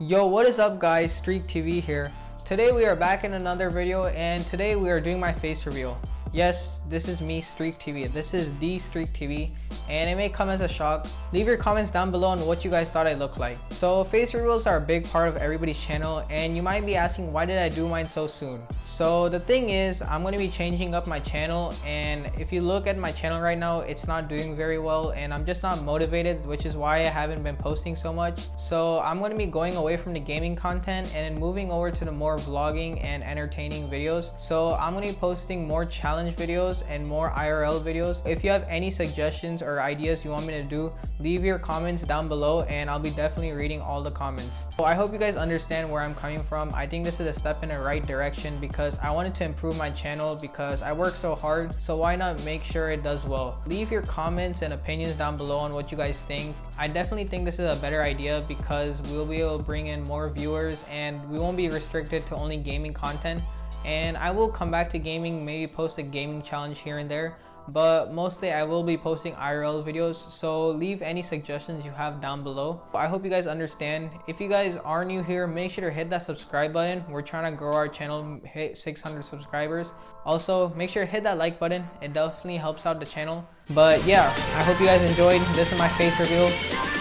Yo, what is up guys? Streak TV here. Today we are back in another video and today we are doing my face reveal. Yes, this is me, Streak TV. This is the Streak TV, and it may come as a shock. Leave your comments down below on what you guys thought I looked like. So face reveals are a big part of everybody's channel, and you might be asking why did I do mine so soon? So the thing is, I'm going to be changing up my channel, and if you look at my channel right now, it's not doing very well, and I'm just not motivated, which is why I haven't been posting so much. So I'm going to be going away from the gaming content and moving over to the more vlogging and entertaining videos. So I'm going to be posting more challenge videos and more IRL videos. If you have any suggestions or ideas you want me to do, leave your comments down below and I'll be definitely reading all the comments. So I hope you guys understand where I'm coming from. I think this is a step in the right direction because I wanted to improve my channel because I work so hard. So why not make sure it does well? Leave your comments and opinions down below on what you guys think. I definitely think this is a better idea because we'll be able to bring in more viewers and we won't be restricted to only gaming content and I will come back to gaming, maybe post a gaming challenge here and there, but mostly I will be posting IRL videos, so leave any suggestions you have down below. I hope you guys understand. If you guys are new here, make sure to hit that subscribe button. We're trying to grow our channel, hit 600 subscribers. Also, make sure to hit that like button. It definitely helps out the channel. But yeah, I hope you guys enjoyed. This is my face reveal.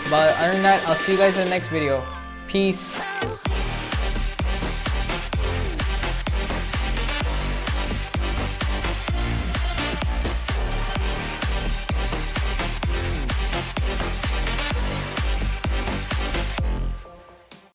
But other than that, I'll see you guys in the next video. Peace.